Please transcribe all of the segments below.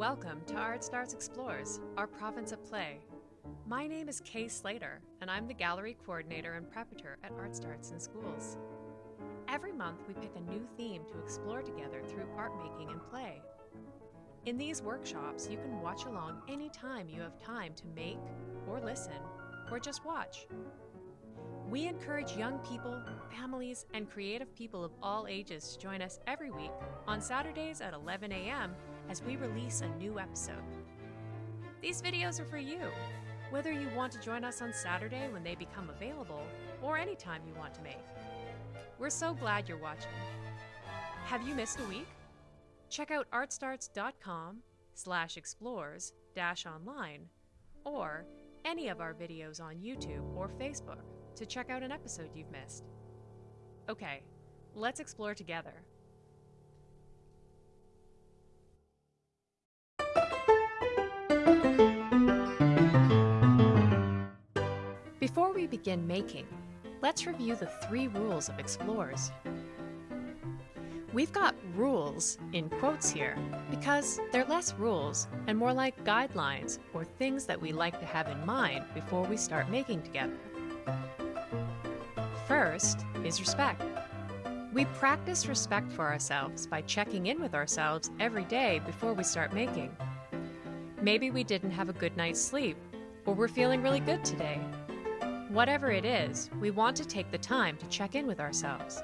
Welcome to Art Starts Explores, our province of play. My name is Kay Slater, and I'm the gallery coordinator and preparator at Art Starts in Schools. Every month, we pick a new theme to explore together through art making and play. In these workshops, you can watch along anytime you have time to make, or listen, or just watch. We encourage young people, families, and creative people of all ages to join us every week on Saturdays at 11 a.m. as we release a new episode. These videos are for you, whether you want to join us on Saturday when they become available or any time you want to make. We're so glad you're watching. Have you missed a week? Check out artstarts.com slash explores dash online or any of our videos on YouTube or Facebook to check out an episode you've missed. Okay, let's explore together. Begin making, let's review the three rules of explorers. We've got rules in quotes here because they're less rules and more like guidelines or things that we like to have in mind before we start making together. First is respect. We practice respect for ourselves by checking in with ourselves every day before we start making. Maybe we didn't have a good night's sleep, or we're feeling really good today. Whatever it is, we want to take the time to check in with ourselves.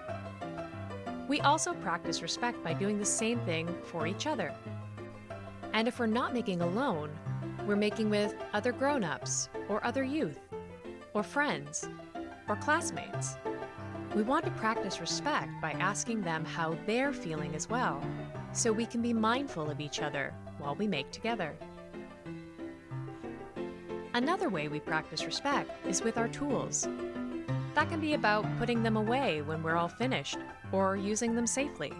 We also practice respect by doing the same thing for each other. And if we're not making alone, we're making with other grown ups, or other youth, or friends, or classmates. We want to practice respect by asking them how they're feeling as well, so we can be mindful of each other while we make together. Another way we practice respect is with our tools. That can be about putting them away when we're all finished, or using them safely.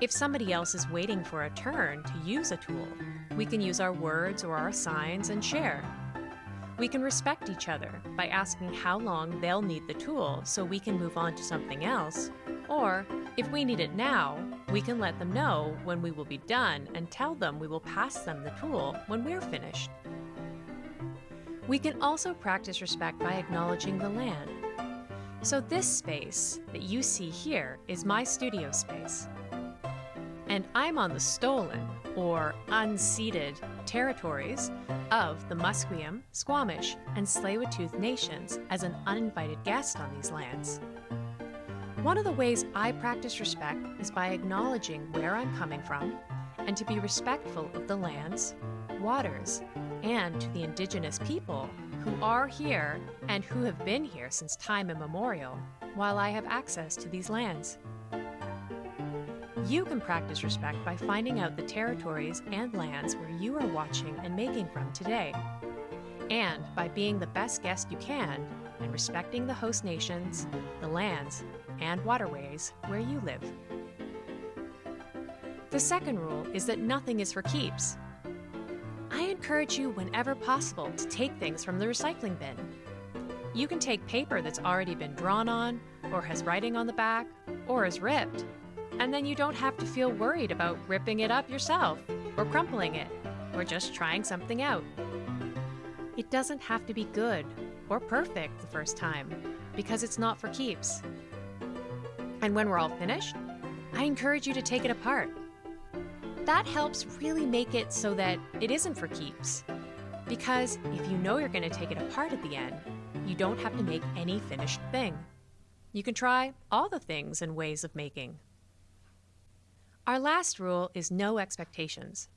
If somebody else is waiting for a turn to use a tool, we can use our words or our signs and share. We can respect each other by asking how long they'll need the tool so we can move on to something else. Or, if we need it now, we can let them know when we will be done and tell them we will pass them the tool when we're finished. We can also practice respect by acknowledging the land. So this space that you see here is my studio space. And I'm on the stolen, or unceded, territories of the Musqueam, Squamish, and Tsleil-Waututh nations as an uninvited guest on these lands. One of the ways I practice respect is by acknowledging where I'm coming from and to be respectful of the lands, waters, and to the indigenous people who are here and who have been here since time immemorial while I have access to these lands. You can practice respect by finding out the territories and lands where you are watching and making from today, and by being the best guest you can and respecting the host nations, the lands, and waterways where you live. The second rule is that nothing is for keeps. Encourage you whenever possible to take things from the recycling bin. You can take paper that's already been drawn on, or has writing on the back, or is ripped, and then you don't have to feel worried about ripping it up yourself, or crumpling it, or just trying something out. It doesn't have to be good or perfect the first time, because it's not for keeps. And when we're all finished, I encourage you to take it apart. That helps really make it so that it isn't for keeps. Because if you know you're going to take it apart at the end, you don't have to make any finished thing. You can try all the things and ways of making. Our last rule is no expectations.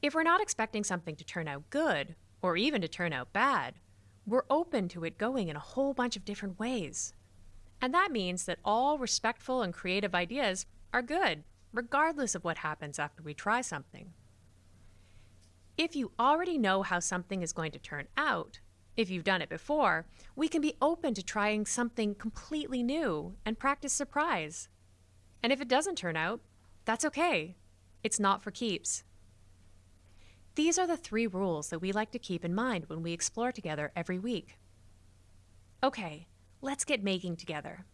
If we're not expecting something to turn out good, or even to turn out bad, we're open to it going in a whole bunch of different ways. And that means that all respectful and creative ideas are good, regardless of what happens after we try something. If you already know how something is going to turn out, if you've done it before, we can be open to trying something completely new and practice surprise. And if it doesn't turn out, that's okay. It's not for keeps. These are the three rules that we like to keep in mind when we explore together every week. Okay, let's get making together.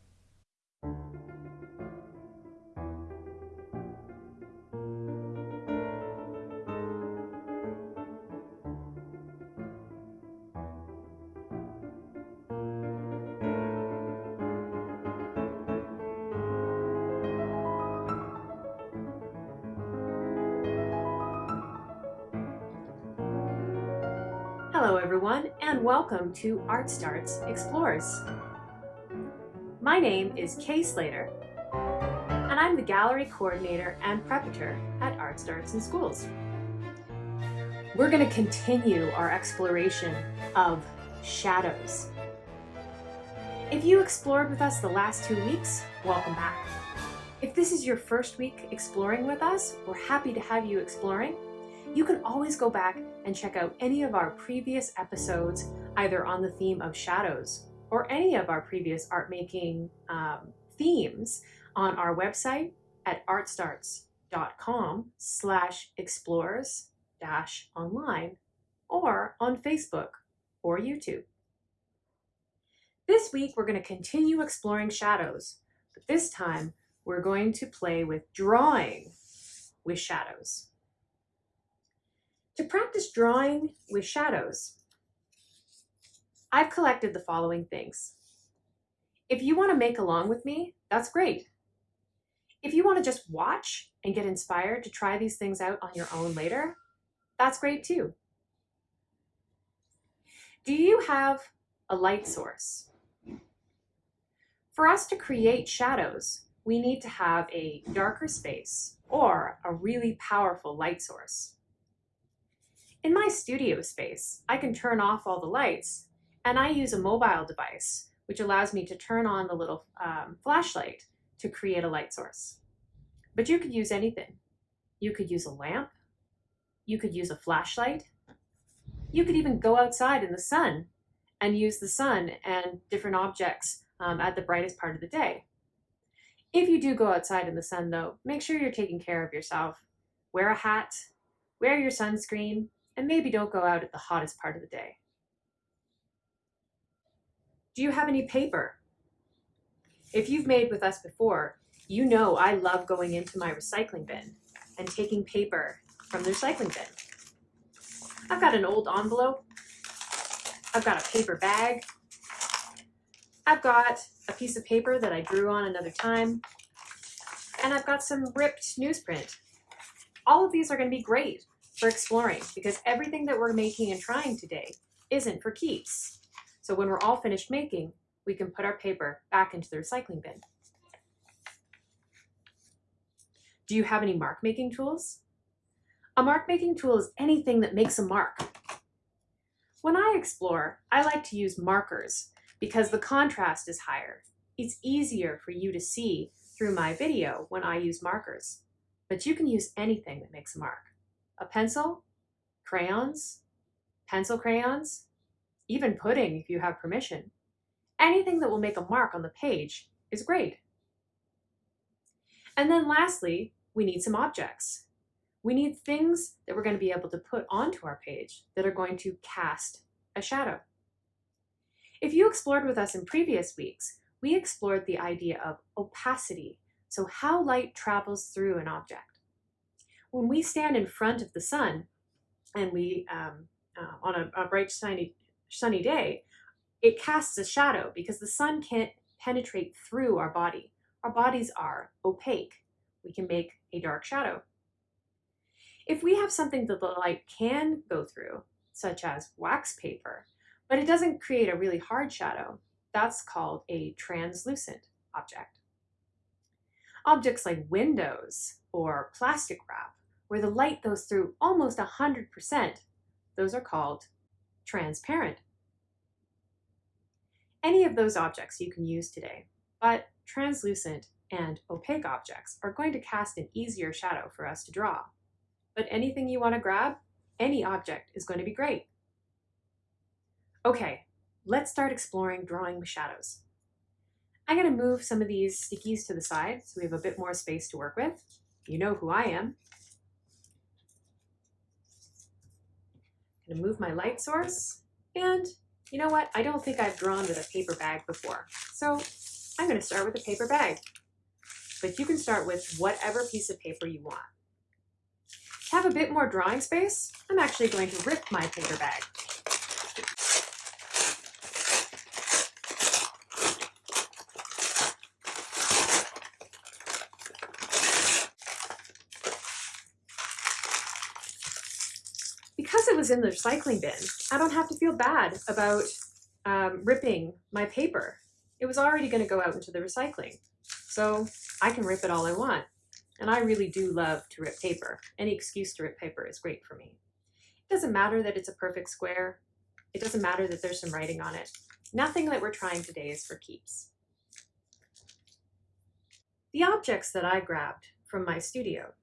And welcome to Art Starts Explores. My name is Kay Slater and I'm the gallery coordinator and preparator at Art Starts in Schools. We're going to continue our exploration of shadows. If you explored with us the last two weeks, welcome back. If this is your first week exploring with us, we're happy to have you exploring. You can always go back and check out any of our previous episodes, either on the theme of shadows or any of our previous art making um, themes on our website at artstarts.com slash explores dash online or on Facebook or YouTube. This week we're going to continue exploring shadows, but this time we're going to play with drawing with shadows. To practice drawing with shadows, I've collected the following things. If you want to make along with me, that's great. If you want to just watch and get inspired to try these things out on your own later, that's great too. Do you have a light source? For us to create shadows, we need to have a darker space or a really powerful light source. In my studio space, I can turn off all the lights and I use a mobile device, which allows me to turn on the little um, flashlight to create a light source. But you could use anything. You could use a lamp. You could use a flashlight. You could even go outside in the sun and use the sun and different objects um, at the brightest part of the day. If you do go outside in the sun though, make sure you're taking care of yourself. Wear a hat, wear your sunscreen, and maybe don't go out at the hottest part of the day. Do you have any paper? If you've made with us before, you know I love going into my recycling bin and taking paper from the recycling bin. I've got an old envelope. I've got a paper bag. I've got a piece of paper that I drew on another time. And I've got some ripped newsprint. All of these are going to be great for exploring because everything that we're making and trying today isn't for keeps. So when we're all finished making, we can put our paper back into the recycling bin. Do you have any mark making tools? A mark making tool is anything that makes a mark. When I explore, I like to use markers because the contrast is higher. It's easier for you to see through my video when I use markers, but you can use anything that makes a mark a pencil, crayons, pencil crayons, even pudding if you have permission. Anything that will make a mark on the page is great. And then lastly, we need some objects. We need things that we're going to be able to put onto our page that are going to cast a shadow. If you explored with us in previous weeks, we explored the idea of opacity, so how light travels through an object when we stand in front of the sun and we, um, uh, on a, a bright sunny, sunny day, it casts a shadow because the sun can't penetrate through our body. Our bodies are opaque. We can make a dark shadow. If we have something that the light can go through, such as wax paper, but it doesn't create a really hard shadow, that's called a translucent object. Objects like windows or plastic wrap where the light goes through almost 100%, those are called transparent. Any of those objects you can use today, but translucent and opaque objects are going to cast an easier shadow for us to draw. But anything you want to grab, any object is going to be great. Okay, let's start exploring drawing shadows. I'm going to move some of these stickies to the side so we have a bit more space to work with. You know who I am. I'm gonna move my light source and you know what? I don't think I've drawn with a paper bag before. So I'm gonna start with a paper bag, but you can start with whatever piece of paper you want. To have a bit more drawing space, I'm actually going to rip my paper bag. Because it was in the recycling bin, I don't have to feel bad about um, ripping my paper. It was already going to go out into the recycling. So I can rip it all I want. And I really do love to rip paper. Any excuse to rip paper is great for me. It doesn't matter that it's a perfect square. It doesn't matter that there's some writing on it. Nothing that we're trying today is for keeps. The objects that I grabbed from my studio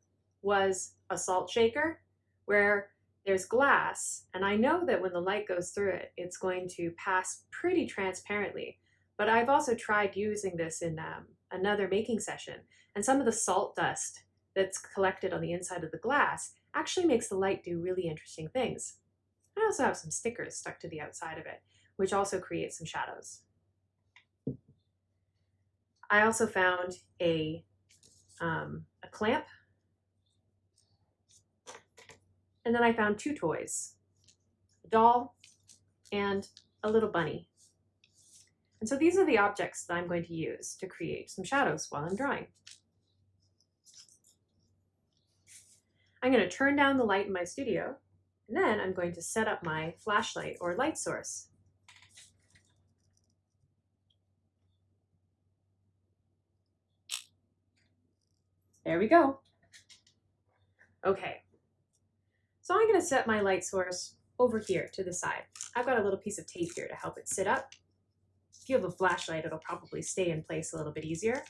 was a salt shaker where there's glass and I know that when the light goes through it, it's going to pass pretty transparently. But I've also tried using this in um, another making session and some of the salt dust that's collected on the inside of the glass actually makes the light do really interesting things. I also have some stickers stuck to the outside of it, which also create some shadows. I also found a, um, a clamp and then I found two toys, a doll and a little bunny. And so these are the objects that I'm going to use to create some shadows while I'm drawing. I'm going to turn down the light in my studio, and then I'm going to set up my flashlight or light source. There we go. Okay, so I'm going to set my light source over here to the side. I've got a little piece of tape here to help it sit up. If you have a flashlight, it'll probably stay in place a little bit easier.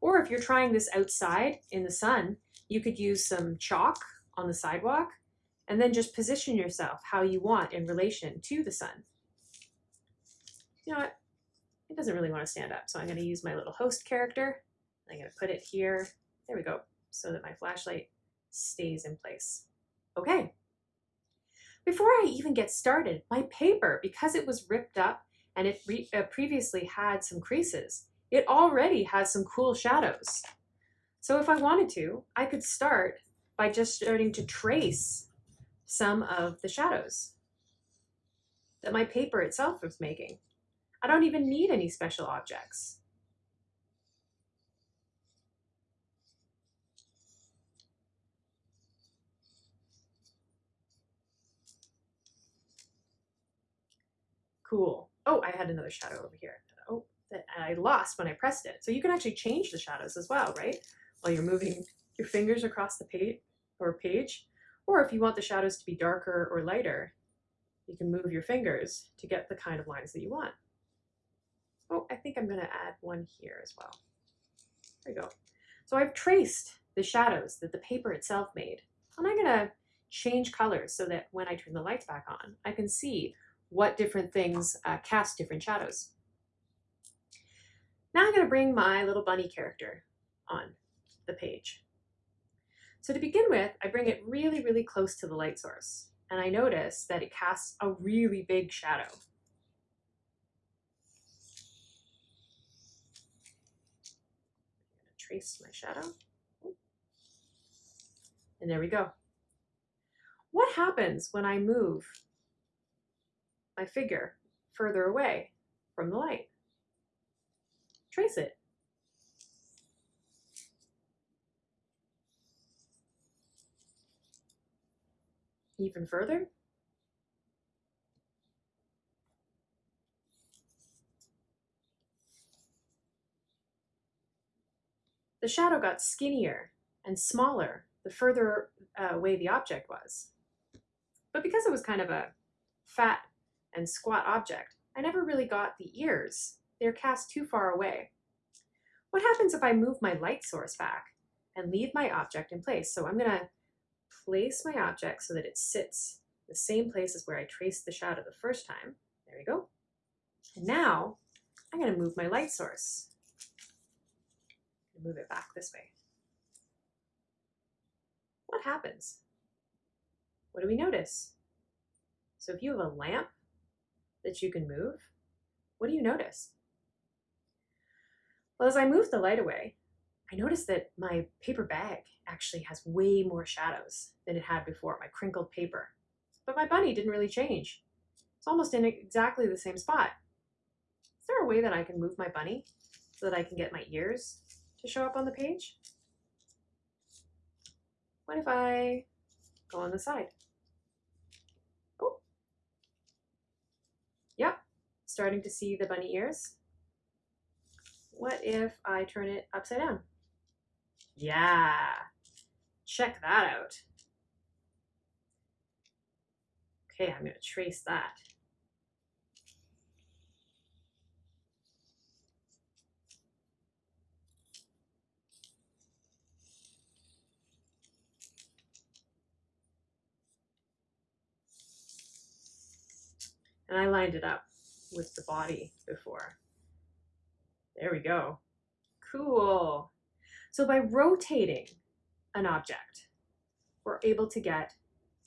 Or if you're trying this outside in the sun, you could use some chalk on the sidewalk and then just position yourself how you want in relation to the sun. You know what? It doesn't really want to stand up, so I'm going to use my little host character. I'm going to put it here. There we go, so that my flashlight stays in place. Okay, before I even get started, my paper, because it was ripped up and it uh, previously had some creases, it already has some cool shadows. So if I wanted to, I could start by just starting to trace some of the shadows that my paper itself was making. I don't even need any special objects. Cool. Oh, I had another shadow over here. Oh, that I lost when I pressed it. So you can actually change the shadows as well, right? While you're moving your fingers across the page or page. Or if you want the shadows to be darker or lighter, you can move your fingers to get the kind of lines that you want. Oh, I think I'm going to add one here as well. There you go. So I've traced the shadows that the paper itself made. And I'm going to change colors so that when I turn the lights back on, I can see what different things uh, cast different shadows. Now I'm going to bring my little bunny character on the page. So to begin with, I bring it really, really close to the light source, and I notice that it casts a really big shadow. trace my shadow. And there we go. What happens when I move my figure further away from the light. Trace it. Even further. The shadow got skinnier and smaller the further uh, away the object was. But because it was kind of a fat and squat object, I never really got the ears. They're cast too far away. What happens if I move my light source back and leave my object in place? So I'm gonna place my object so that it sits the same place as where I traced the shadow the first time. There we go. And now I'm gonna move my light source. Move it back this way. What happens? What do we notice? So if you have a lamp that you can move, what do you notice? Well, as I move the light away, I notice that my paper bag actually has way more shadows than it had before, my crinkled paper. But my bunny didn't really change. It's almost in exactly the same spot. Is there a way that I can move my bunny so that I can get my ears to show up on the page? What if I go on the side? Starting to see the bunny ears? What if I turn it upside down? Yeah, check that out. Okay, I'm to trace that. And I lined it up with the body before. There we go. Cool. So by rotating an object, we're able to get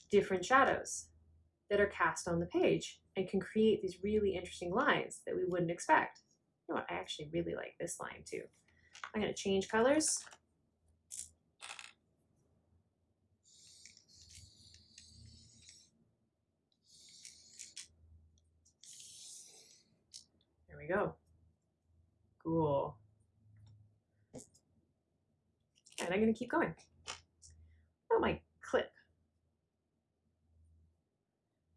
different shadows that are cast on the page and can create these really interesting lines that we wouldn't expect. You know what, I actually really like this line too. I'm gonna change colors. We go. Cool. And I'm gonna keep going. Oh, my clip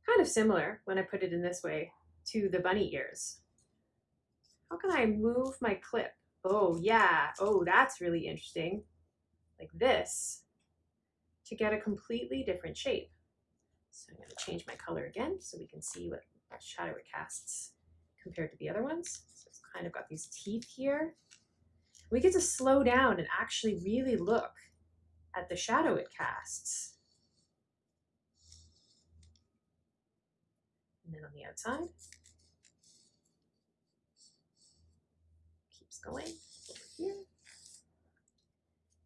kind of similar when I put it in this way to the bunny ears. How can I move my clip? Oh yeah, oh that's really interesting. Like this to get a completely different shape. So I'm going to change my color again so we can see what shadow it casts compared to the other ones. So it's kind of got these teeth here. We get to slow down and actually really look at the shadow it casts. And then on the outside, keeps going over here.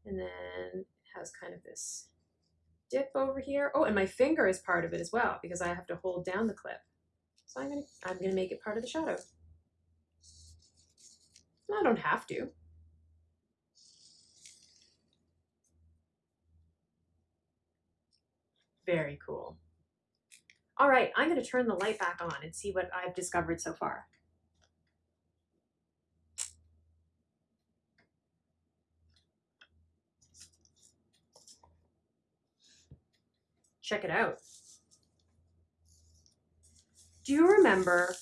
And then it has kind of this dip over here. Oh, and my finger is part of it as well because I have to hold down the clip. So I'm gonna, I'm gonna make it part of the shadow. I don't have to. Very cool. All right, I'm going to turn the light back on and see what I've discovered so far. Check it out. Do you remember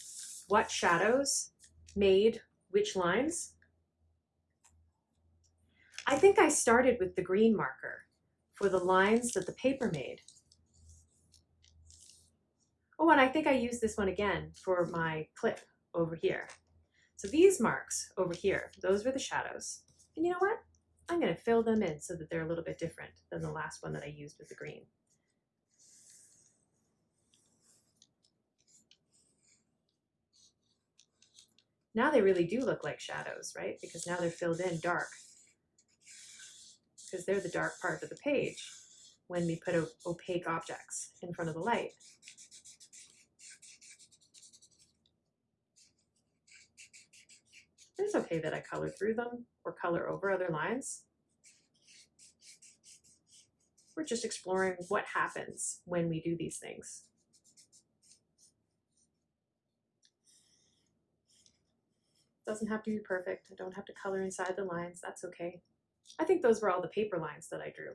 what shadows made which lines? I think I started with the green marker for the lines that the paper made. Oh, and I think I used this one again for my clip over here. So these marks over here, those were the shadows. And you know what? I'm going to fill them in so that they're a little bit different than the last one that I used with the green. Now they really do look like shadows, right? Because now they're filled in dark. Because they're the dark part of the page when we put opaque objects in front of the light. It's okay that I color through them or color over other lines. We're just exploring what happens when we do these things. Doesn't have to be perfect. I don't have to color inside the lines. That's okay. I think those were all the paper lines that I drew.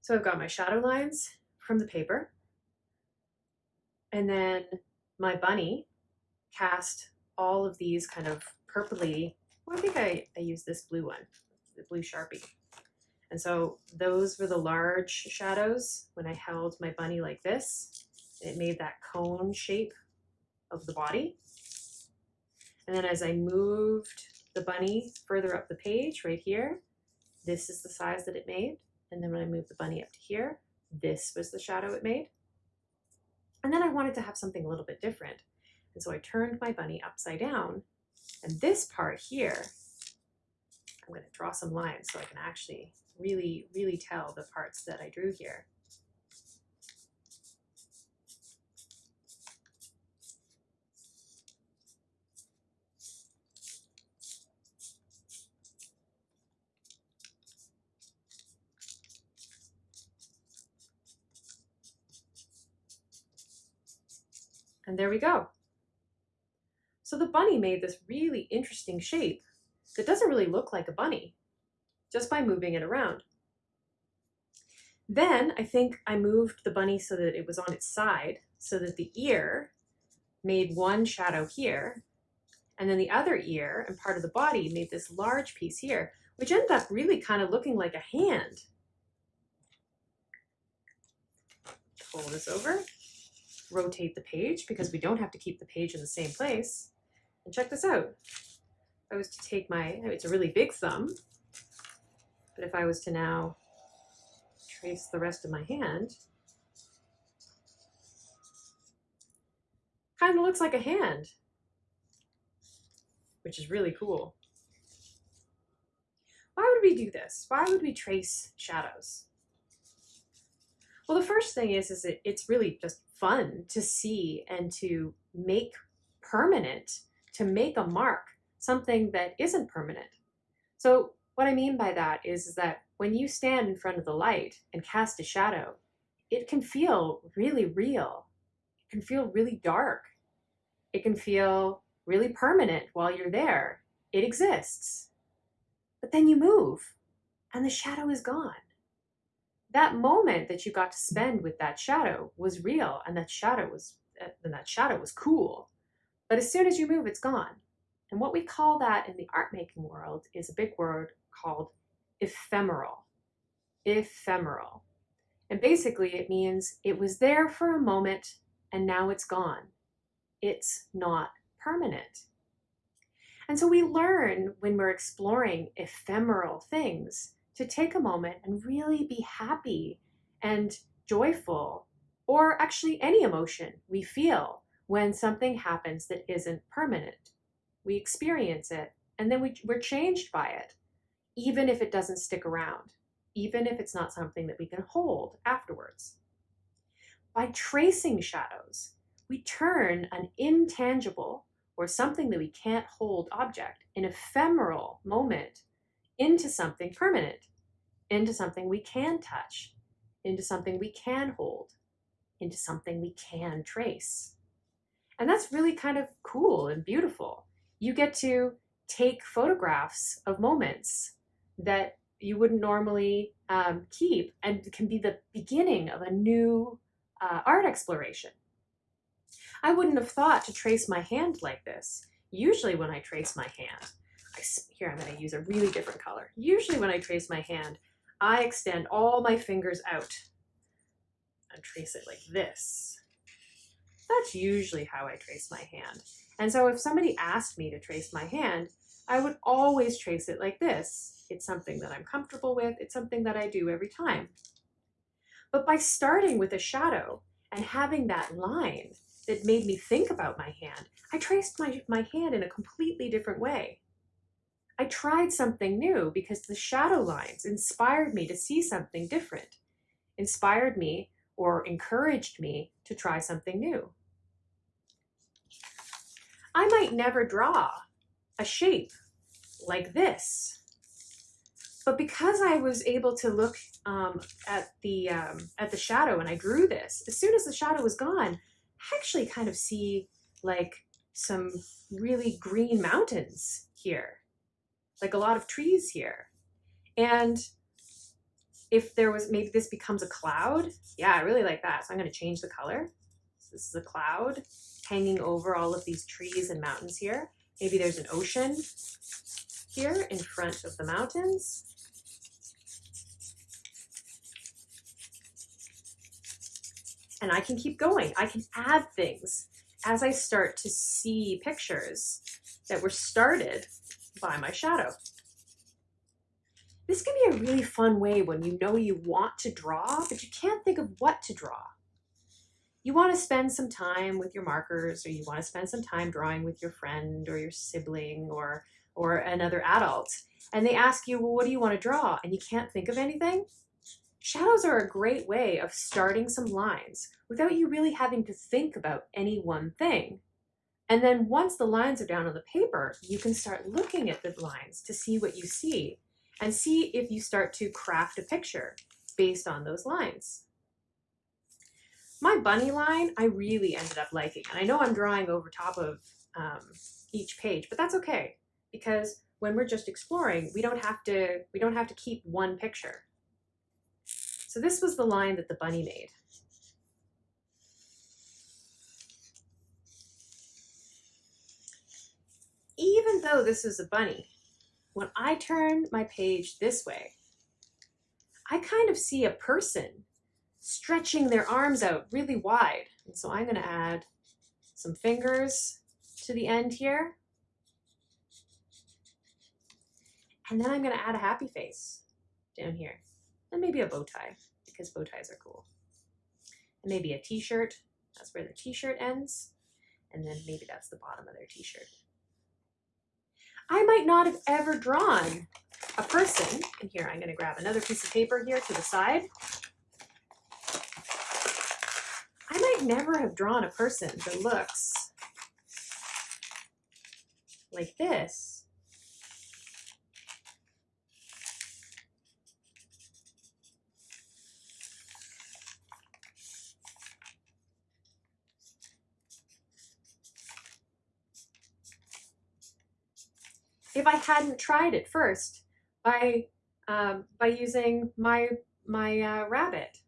So I've got my shadow lines from the paper. And then my bunny cast all of these kind of purpley, well, I think I, I used this blue one, the blue Sharpie. And so those were the large shadows when I held my bunny like this. It made that cone shape of the body. And then as I moved the bunny further up the page right here, this is the size that it made. And then when I moved the bunny up to here, this was the shadow it made. And then I wanted to have something a little bit different. And so I turned my bunny upside down. And this part here, I'm going to draw some lines so I can actually really, really tell the parts that I drew here. And there we go. So the bunny made this really interesting shape that doesn't really look like a bunny just by moving it around. Then I think I moved the bunny so that it was on its side so that the ear made one shadow here, and then the other ear and part of the body made this large piece here, which ended up really kind of looking like a hand. Pull this over, rotate the page because we don't have to keep the page in the same place. And check this out. If I was to take my, it's a really big thumb, but if I was to now trace the rest of my hand, kind of looks like a hand, which is really cool. Why would we do this? Why would we trace shadows? Well, the first thing is, is it, it's really just fun to see and to make permanent, to make a mark, something that isn't permanent. So what I mean by that is, is that when you stand in front of the light and cast a shadow, it can feel really real. It can feel really dark. It can feel really permanent while you're there. It exists. But then you move and the shadow is gone. That moment that you got to spend with that shadow was real and that shadow was eh, and that shadow was cool. But as soon as you move, it's gone. And what we call that in the art making world is a big word called ephemeral. Ephemeral. And basically it means it was there for a moment and now it's gone. It's not permanent. And so we learn when we're exploring ephemeral things to take a moment and really be happy and joyful, or actually any emotion we feel when something happens that isn't permanent. We experience it and then we, we're changed by it, even if it doesn't stick around, even if it's not something that we can hold afterwards. By tracing shadows, we turn an intangible or something that we can't hold object, an ephemeral moment, into something permanent, into something we can touch, into something we can hold, into something we can trace. And that's really kind of cool and beautiful. You get to take photographs of moments that you wouldn't normally um, keep and can be the beginning of a new uh, art exploration. I wouldn't have thought to trace my hand like this. Usually when I trace my hand, here I'm going to use a really different color. Usually when I trace my hand, I extend all my fingers out and trace it like this. That's usually how I trace my hand. And so if somebody asked me to trace my hand, I would always trace it like this. It's something that I'm comfortable with. It's something that I do every time. But by starting with a shadow and having that line, that made me think about my hand. I traced my, my hand in a completely different way. I tried something new because the shadow lines inspired me to see something different, inspired me or encouraged me to try something new. I might never draw a shape like this, but because I was able to look um, at the um, at the shadow and I drew this, as soon as the shadow was gone, I actually kind of see like some really green mountains here, like a lot of trees here. And if there was, maybe this becomes a cloud. Yeah, I really like that. So I'm going to change the color. So this is a cloud hanging over all of these trees and mountains here. Maybe there's an ocean here in front of the mountains. and I can keep going. I can add things as I start to see pictures that were started by my shadow. This can be a really fun way when you know you want to draw, but you can't think of what to draw. You want to spend some time with your markers or you want to spend some time drawing with your friend or your sibling or, or another adult. And they ask you, well, what do you want to draw? And you can't think of anything? Shadows are a great way of starting some lines without you really having to think about any one thing. And then once the lines are down on the paper, you can start looking at the lines to see what you see and see if you start to craft a picture based on those lines. My bunny line, I really ended up liking. And I know I'm drawing over top of um, each page, but that's okay because when we're just exploring, we don't have to, we don't have to keep one picture. So this was the line that the bunny made. Even though this is a bunny, when I turn my page this way, I kind of see a person stretching their arms out really wide. And so I'm gonna add some fingers to the end here. And then I'm gonna add a happy face down here. And maybe a bow tie, because bow ties are cool. And maybe a t-shirt, that's where the t-shirt ends. And then maybe that's the bottom of their t-shirt. I might not have ever drawn a person. And here, I'm gonna grab another piece of paper here to the side. I might never have drawn a person that looks like this. I hadn't tried it first by um, by using my my uh, rabbit.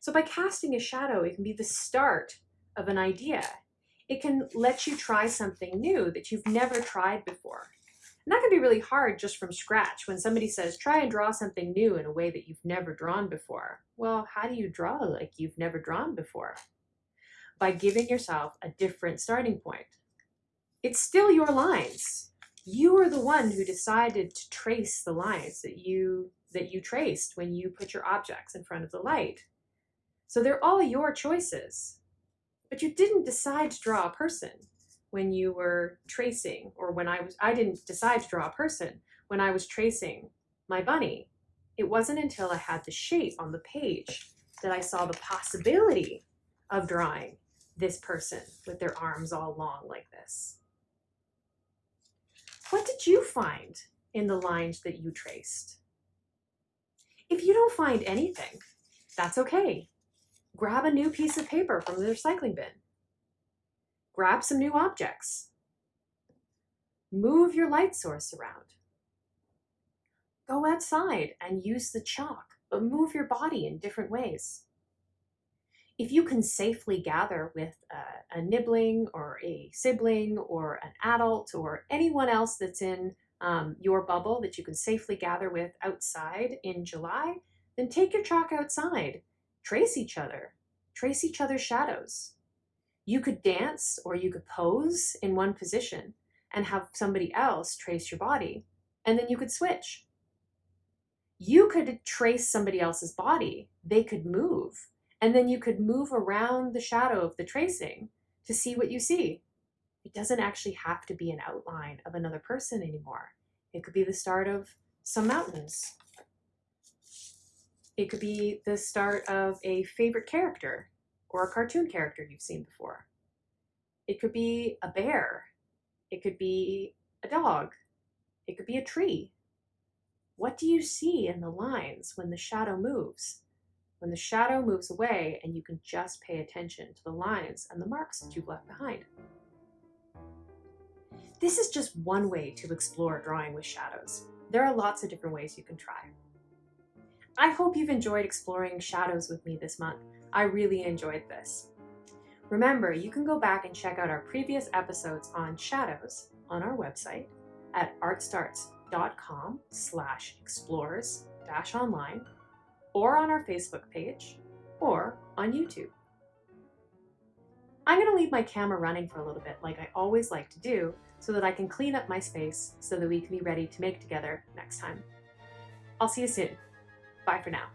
So by casting a shadow, it can be the start of an idea. It can let you try something new that you've never tried before. And that can be really hard just from scratch when somebody says, try and draw something new in a way that you've never drawn before. Well, how do you draw like you've never drawn before? By giving yourself a different starting point. It's still your lines. You are the one who decided to trace the lines that you that you traced when you put your objects in front of the light. So they're all your choices. But you didn't decide to draw a person when you were tracing or when I was I didn't decide to draw a person when I was tracing my bunny. It wasn't until I had the shape on the page that I saw the possibility of drawing this person with their arms all long like this. What did you find in the lines that you traced? If you don't find anything, that's okay. Grab a new piece of paper from the recycling bin. Grab some new objects. Move your light source around. Go outside and use the chalk, but move your body in different ways if you can safely gather with a, a, nibbling or a sibling or an adult or anyone else that's in um, your bubble that you can safely gather with outside in July, then take your chalk outside. Trace each other. Trace each other's shadows. You could dance or you could pose in one position and have somebody else trace your body, and then you could switch. You could trace somebody else's body. They could move and then you could move around the shadow of the tracing to see what you see. It doesn't actually have to be an outline of another person anymore. It could be the start of some mountains. It could be the start of a favorite character or a cartoon character you've seen before. It could be a bear. It could be a dog. It could be a tree. What do you see in the lines when the shadow moves? When the shadow moves away and you can just pay attention to the lines and the marks that you've left behind. This is just one way to explore drawing with shadows. There are lots of different ways you can try. I hope you've enjoyed exploring shadows with me this month. I really enjoyed this. Remember, you can go back and check out our previous episodes on shadows on our website at artstarts.com slash explorers dash online or on our Facebook page, or on YouTube. I'm going to leave my camera running for a little bit like I always like to do so that I can clean up my space so that we can be ready to make together next time. I'll see you soon. Bye for now.